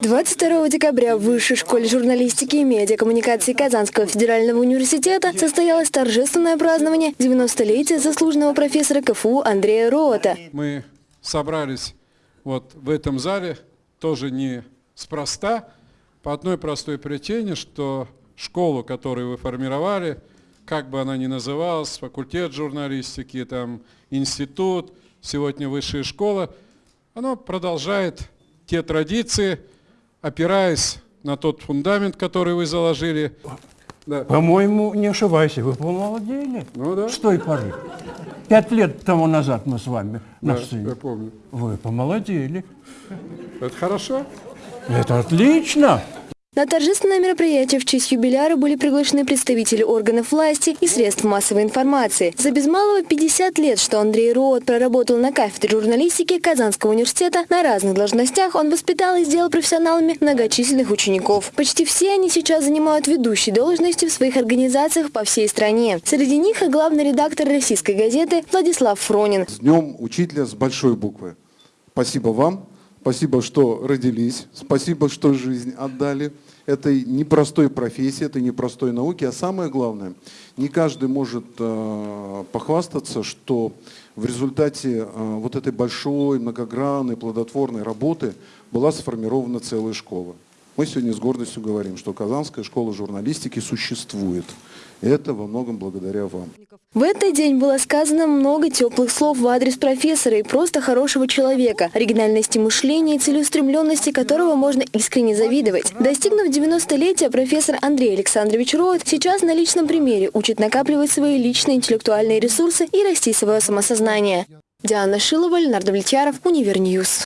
22 декабря в Высшей школе журналистики и медиакоммуникации Казанского федерального университета состоялось торжественное празднование 90-летия заслуженного профессора КФУ Андрея Рота. Мы собрались вот в этом зале тоже не спроста, по одной простой причине, что школу, которую вы формировали, как бы она ни называлась, факультет журналистики, там, институт, сегодня высшая школа, она продолжает те традиции, опираясь на тот фундамент, который вы заложили. Да. По-моему, не ошибайся, вы помолодели. Ну да. С той поры. Пять лет тому назад мы с вами на Да, сцене. я помню. Вы помолодели. Это хорошо? Это отлично. На торжественное мероприятие в честь юбиляра были приглашены представители органов власти и средств массовой информации. За без малого 50 лет, что Андрей Роот проработал на кафедре журналистики Казанского университета, на разных должностях он воспитал и сделал профессионалами многочисленных учеников. Почти все они сейчас занимают ведущие должности в своих организациях по всей стране. Среди них и главный редактор российской газеты Владислав Фронин. С Днем Учителя с большой буквы. Спасибо вам, спасибо, что родились, спасибо, что жизнь отдали этой непростой профессии, этой непростой науке. А самое главное, не каждый может э, похвастаться, что в результате э, вот этой большой, многогранной, плодотворной работы была сформирована целая школа. Мы сегодня с гордостью говорим, что Казанская школа журналистики существует. Это во многом благодаря вам. В этот день было сказано много теплых слов в адрес профессора и просто хорошего человека, оригинальности мышления и целеустремленности которого можно искренне завидовать. Достигнув 90-летия, профессор Андрей Александрович Роуд сейчас на личном примере учит накапливать свои личные интеллектуальные ресурсы и растить свое самосознание. Диана Шилова, Леонард Влетьяров, Univer News.